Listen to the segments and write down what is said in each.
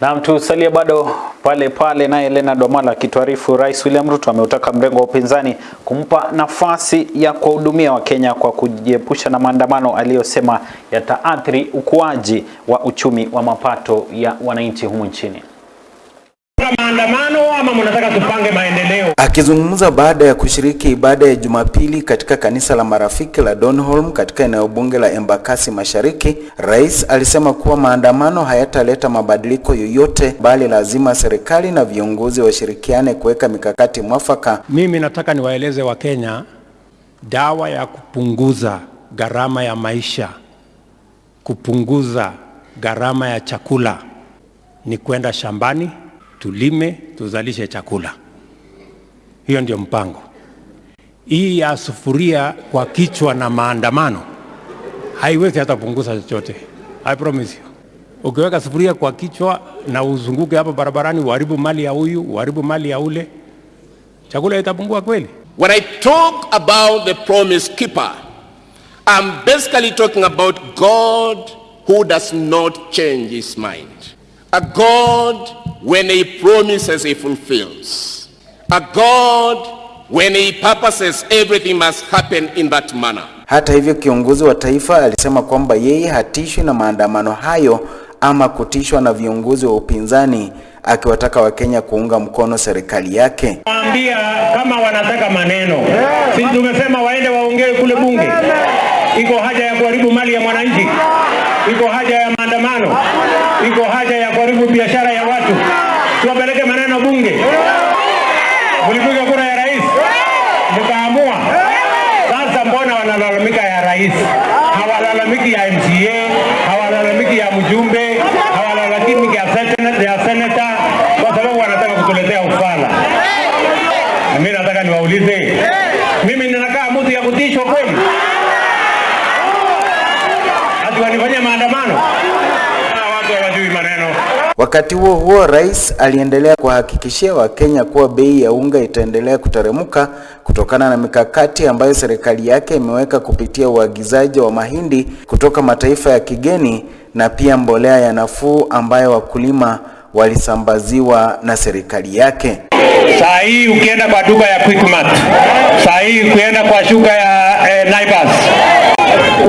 Na tusalie bado pale pale, naye Elena Domala akituarifu Rais William Ruto ameutaka mrengo wa upinzani kumpa nafasi ya kuwahudumia Wakenya kwa kujiepusha na maandamano aliyosema yataathiri ukuaji wa uchumi wa mapato ya wananchi humu nchini. Maandamano ama mnataka tupange maendeleo? Akizungumza baada ya kushiriki ibada ya Jumapili katika kanisa la Marafiki la Donholm katika eneo bunge la Embakasi Mashariki, rais alisema kuwa maandamano hayataleta mabadiliko yoyote, bali lazima serikali na viongozi washirikiane kuweka mikakati mwafaka. Mimi nataka niwaeleze Wakenya dawa ya kupunguza gharama ya maisha, kupunguza gharama ya chakula ni kwenda shambani, tulime, tuzalishe chakula. Hiyo ndio mpango. Hii ya sufuria kwa kichwa na maandamano haiwezi hata kupunguza chochote. I promise you. Ukiweka sufuria kwa kichwa na uzunguke hapa barabarani, uharibu mali ya huyu, uharibu mali ya ule, chakula itapungua kweli? When I talk about the promise keeper, I'm basically talking about God who does not change his mind. A God, when he promises, he fulfills. A God, when he purposes, everything must happen in that manner. Hata hivyo, kiongozi wa taifa alisema kwamba yeye hatishwi na maandamano hayo ama kutishwa na viongozi wa upinzani, akiwataka Wakenya kuunga mkono serikali yake. Waambia kama wanataka maneno, sisi tumesema waende waongee kule bunge. Iko haja ya kuharibu mali ya mwananchi, iko haja ya maandamano, iko haja ya kuharibu biashara ya watu, tuwapeleke maneno bunge. Mlipiga kura ya rais mkaamua. Sasa mbona wanalalamika ya rais? Hawalalamiki ya MCA, hawalalamiki ya mjumbe, hawalalamiki ya senata kwa sababu wanataka kutuletea ufala. Na mimi nataka niwaulize, mimi ninakaa mtu ya kutishwa kweli? Ati wanifanyia maandamano? Wakati huo huo, rais aliendelea kuwahakikishia Wakenya kuwa bei ya unga itaendelea kuteremka kutokana na mikakati ambayo serikali yake imeweka kupitia uagizaji wa mahindi kutoka mataifa ya kigeni na pia mbolea ya nafuu ambayo wakulima walisambaziwa na serikali yake. Saa hii ukienda kwa duka ya Quickmart, saa hii ukienda kwa shuka ya eh, Naivas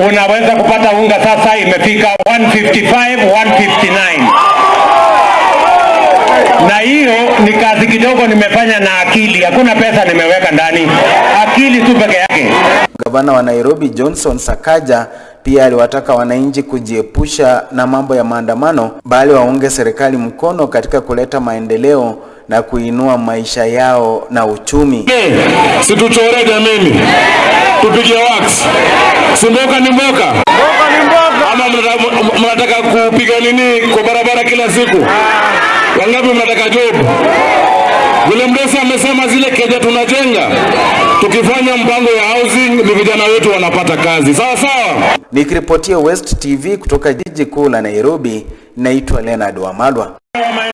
unaweza kupata unga sasa imefika 155 159 na hiyo ni kazi kidogo nimefanya na akili, hakuna pesa nimeweka ndani, akili tu peke yake. Gavana wa Nairobi Johnson Sakaja pia aliwataka wananchi kujiepusha na mambo ya maandamano, bali waunge serikali mkono katika kuleta maendeleo na kuinua maisha yao na uchumi. Situchore jameni, tupige wax. Si mboka ni mboka ama mnataka- mnataka kupiga nini kwa barabara kila siku? Wangapi mnataka job? Vile mrefu amesema zile keja tunajenga, tukifanya mpango ya housing, ni vijana wetu wanapata kazi. Sawa sawa. Nikiripotia West TV kutoka jiji kuu la Nairobi, naitwa Leonard Wamalwa.